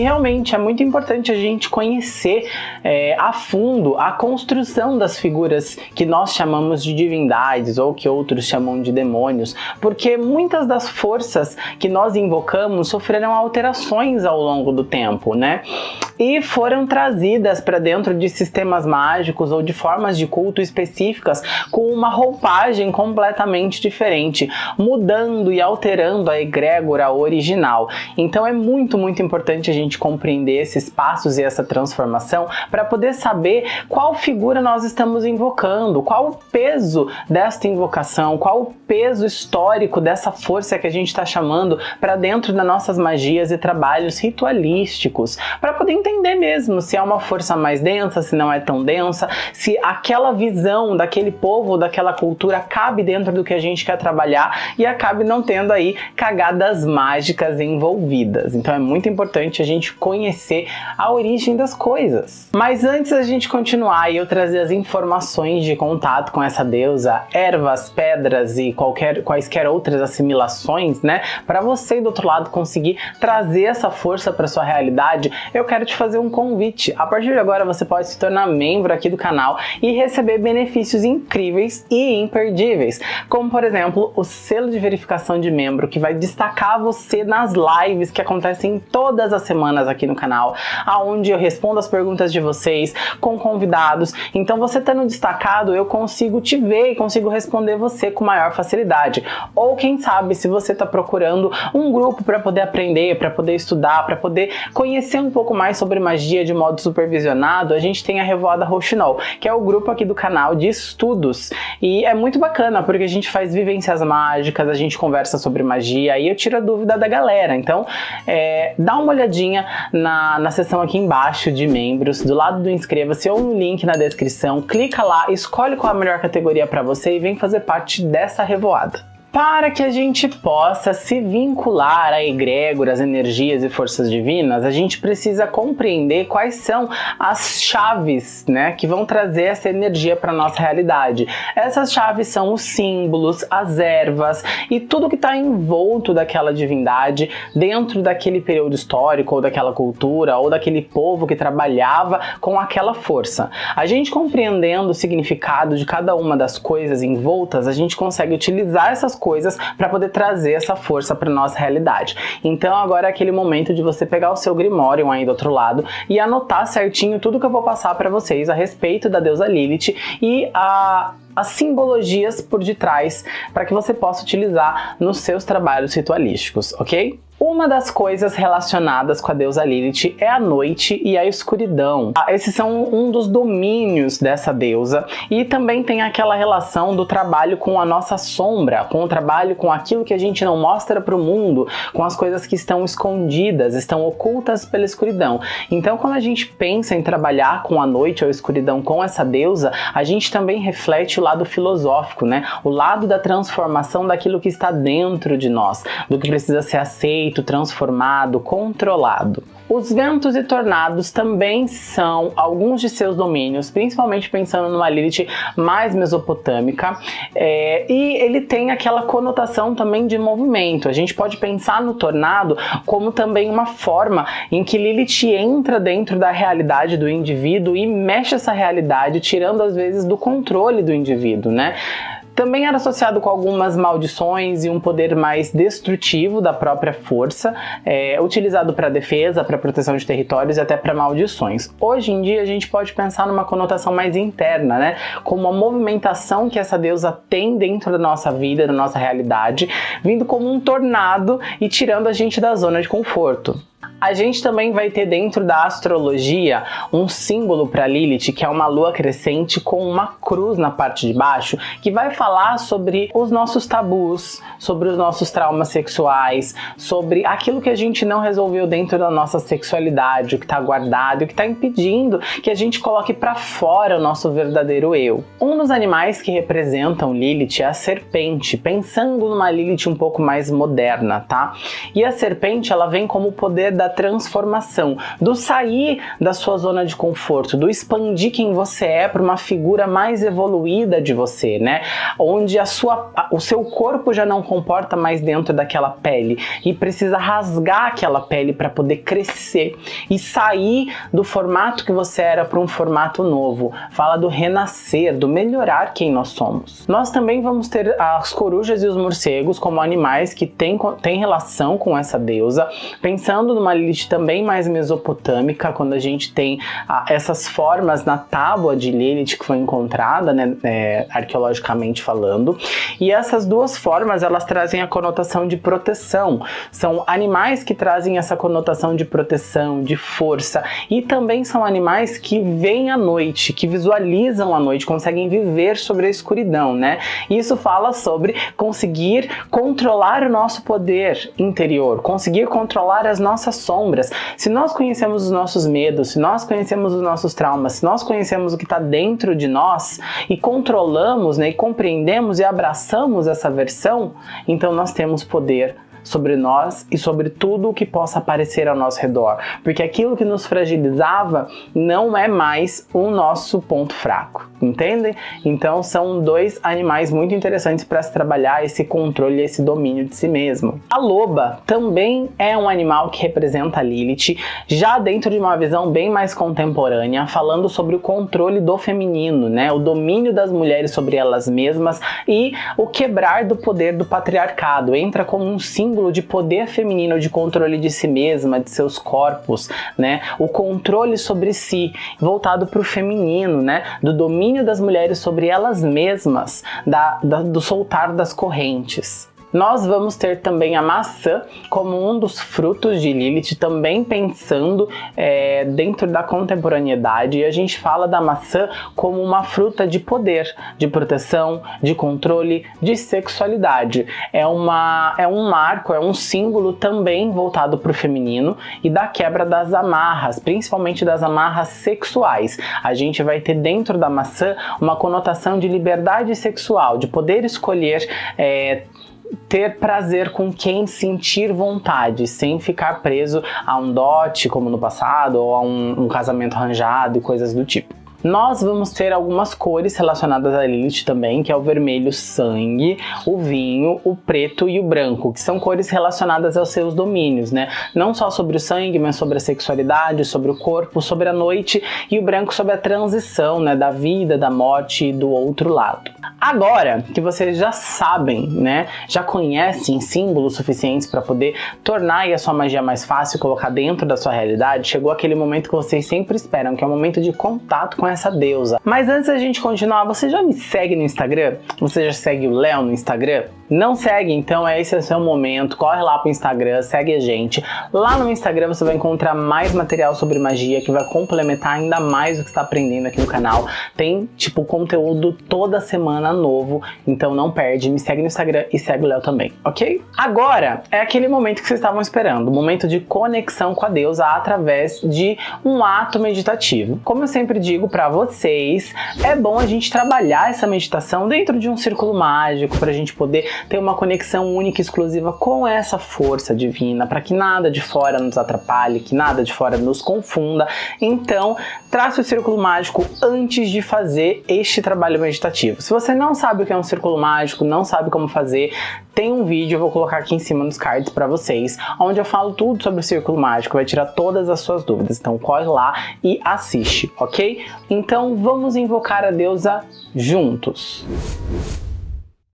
realmente é muito importante a gente conhecer é, a fundo a construção das figuras que nós chamamos de divindades ou que outros chamam de demônios, porque muitas das forças que nós invocamos sofreram alterações ao longo do tempo, né? E foram trazidas para dentro de sistemas mágicos ou de formas de culto específicas com uma roupagem completamente diferente, mudando e alterando a egrégora original. Então é muito, muito importante a gente compreender esses passos e essa transformação para poder saber qual figura nós estamos invocando, qual o peso desta invocação, qual o peso histórico dessa força que a gente está chamando para dentro das nossas magias e trabalhos ritualísticos, para poder entender mesmo se é uma força mais densa, se não é tão densa, se aquela visão daquele povo, daquela cultura cabe dentro do que a gente quer trabalhar e acabe não tendo aí cagadas mágicas envolvidas. Então é muito importante a gente conhecer a origem das coisas. Mas antes da gente continuar e eu trazer as informações de contato com essa deusa, ervas, pedras e qualquer, quaisquer outras assimilações, né? Para você do outro lado conseguir trazer essa força para sua realidade, eu quero te fazer um convite. A partir de agora você pode se tornar membro aqui do canal e receber benefícios incríveis e imperdíveis, como por exemplo o selo de verificação de membro que vai destacar você nas lives que acontecem todas as semanas aqui no canal, aonde eu respondo as perguntas de vocês com convidados. Então você estando destacado, eu consigo te ver e consigo responder você com maior facilidade. Ou quem sabe, se você está procurando um grupo para poder aprender, para poder estudar, para poder conhecer um pouco mais sobre magia de modo supervisionado, a gente tem a Revoada Rouxinol, que é o grupo aqui do canal de estudos. E é muito bacana, porque a gente faz vivências mágicas, a gente conversa sobre magia e eu tiro a dúvida da galera. Então, é, dá uma olhadinha na, na seção aqui embaixo de membros, do lado do inscreva-se ou no link na descrição, clica lá, escolhe qual a melhor categoria para você e vem fazer parte dessa revoada para que a gente possa se vincular a egrégoras, energias e forças divinas, a gente precisa compreender quais são as chaves né, que vão trazer essa energia para nossa realidade. Essas chaves são os símbolos, as ervas e tudo que está envolto daquela divindade dentro daquele período histórico ou daquela cultura ou daquele povo que trabalhava com aquela força. A gente compreendendo o significado de cada uma das coisas envoltas, a gente consegue utilizar essas coisas para poder trazer essa força para nossa realidade. Então agora é aquele momento de você pegar o seu Grimorium aí do outro lado e anotar certinho tudo que eu vou passar para vocês a respeito da deusa Lilith e a as simbologias por detrás para que você possa utilizar nos seus trabalhos ritualísticos, ok? Uma das coisas relacionadas com a deusa Lilith é a noite e a escuridão. Ah, esses são um dos domínios dessa deusa e também tem aquela relação do trabalho com a nossa sombra, com o trabalho com aquilo que a gente não mostra para o mundo, com as coisas que estão escondidas, estão ocultas pela escuridão. Então quando a gente pensa em trabalhar com a noite ou a escuridão com essa deusa, a gente também reflete o lado filosófico, né? O lado da transformação daquilo que está dentro de nós, do que precisa ser aceito, transformado, controlado. Os ventos e tornados também são alguns de seus domínios, principalmente pensando numa Lilith mais mesopotâmica, é, e ele tem aquela conotação também de movimento. A gente pode pensar no tornado como também uma forma em que Lilith entra dentro da realidade do indivíduo e mexe essa realidade, tirando às vezes do controle do indivíduo, né? Também era associado com algumas maldições e um poder mais destrutivo da própria força, é, utilizado para defesa, para proteção de territórios e até para maldições. Hoje em dia a gente pode pensar numa conotação mais interna, né? Como a movimentação que essa deusa tem dentro da nossa vida, da nossa realidade, vindo como um tornado e tirando a gente da zona de conforto. A gente também vai ter dentro da astrologia um símbolo para Lilith, que é uma lua crescente com uma cruz na parte de baixo, que vai falar sobre os nossos tabus, sobre os nossos traumas sexuais, sobre aquilo que a gente não resolveu dentro da nossa sexualidade, o que está guardado, o que está impedindo que a gente coloque para fora o nosso verdadeiro eu. Um dos animais que representam Lilith é a serpente, pensando numa Lilith um pouco mais moderna, tá? E a serpente, ela vem como o poder da transformação, do sair da sua zona de conforto, do expandir quem você é para uma figura mais evoluída de você, né? Onde a sua, o seu corpo já não comporta mais dentro daquela pele e precisa rasgar aquela pele para poder crescer e sair do formato que você era para um formato novo. Fala do renascer, do melhorar quem nós somos. Nós também vamos ter as corujas e os morcegos como animais que têm, têm relação com essa deusa, pensando numa Lilith também mais mesopotâmica, quando a gente tem ah, essas formas na tábua de Lilith que foi encontrada, né, é, arqueologicamente falando, e essas duas formas elas trazem a conotação de proteção, são animais que trazem essa conotação de proteção, de força, e também são animais que veem a noite, que visualizam a noite, conseguem viver sobre a escuridão, né? Isso fala sobre conseguir controlar o nosso poder interior, conseguir controlar as nossas sombras. Se nós conhecemos os nossos medos, se nós conhecemos os nossos traumas, se nós conhecemos o que está dentro de nós e controlamos, né, e compreendemos e abraçamos essa versão, então nós temos poder sobre nós e sobre tudo o que possa aparecer ao nosso redor, porque aquilo que nos fragilizava não é mais o nosso ponto fraco, entendem? Então são dois animais muito interessantes para se trabalhar esse controle, esse domínio de si mesmo. A loba também é um animal que representa a Lilith, já dentro de uma visão bem mais contemporânea, falando sobre o controle do feminino, né? O domínio das mulheres sobre elas mesmas e o quebrar do poder do patriarcado. Entra como um símbolo símbolo de poder feminino, de controle de si mesma, de seus corpos, né? O controle sobre si, voltado para o feminino, né? Do domínio das mulheres sobre elas mesmas, da, da, do soltar das correntes. Nós vamos ter também a maçã como um dos frutos de Lilith, também pensando é, dentro da contemporaneidade. E a gente fala da maçã como uma fruta de poder, de proteção, de controle, de sexualidade. É, uma, é um marco, é um símbolo também voltado para o feminino e da quebra das amarras, principalmente das amarras sexuais. A gente vai ter dentro da maçã uma conotação de liberdade sexual, de poder escolher é, ter prazer com quem sentir vontade, sem ficar preso a um dote como no passado ou a um, um casamento arranjado e coisas do tipo. Nós vamos ter algumas cores relacionadas a Lilith também, que é o vermelho sangue, o vinho, o preto e o branco, que são cores relacionadas aos seus domínios, né? Não só sobre o sangue, mas sobre a sexualidade, sobre o corpo, sobre a noite e o branco sobre a transição, né, da vida, da morte e do outro lado. Agora que vocês já sabem, né, já conhecem símbolos suficientes para poder tornar a sua magia mais fácil colocar dentro da sua realidade, chegou aquele momento que vocês sempre esperam, que é o momento de contato com essa deusa. Mas antes da gente continuar, você já me segue no Instagram? Você já segue o Léo no Instagram? Não segue, então esse é o seu momento, corre lá pro Instagram, segue a gente. Lá no Instagram você vai encontrar mais material sobre magia que vai complementar ainda mais o que está aprendendo aqui no canal. Tem, tipo, conteúdo toda semana novo, então não perde, me segue no Instagram e segue o Léo também, ok? Agora é aquele momento que vocês estavam esperando, o momento de conexão com a deusa através de um ato meditativo. Como eu sempre digo para vocês, é bom a gente trabalhar essa meditação dentro de um círculo mágico, para a gente poder ter uma conexão única e exclusiva com essa força divina, para que nada de fora nos atrapalhe, que nada de fora nos confunda. Então, trace o círculo mágico antes de fazer este trabalho meditativo. Se você não sabe o que é um círculo mágico, não sabe como fazer, tem um vídeo, eu vou colocar aqui em cima nos cards para vocês, onde eu falo tudo sobre o círculo mágico, vai tirar todas as suas dúvidas. Então corre lá e assiste, ok? Então vamos invocar a deusa juntos.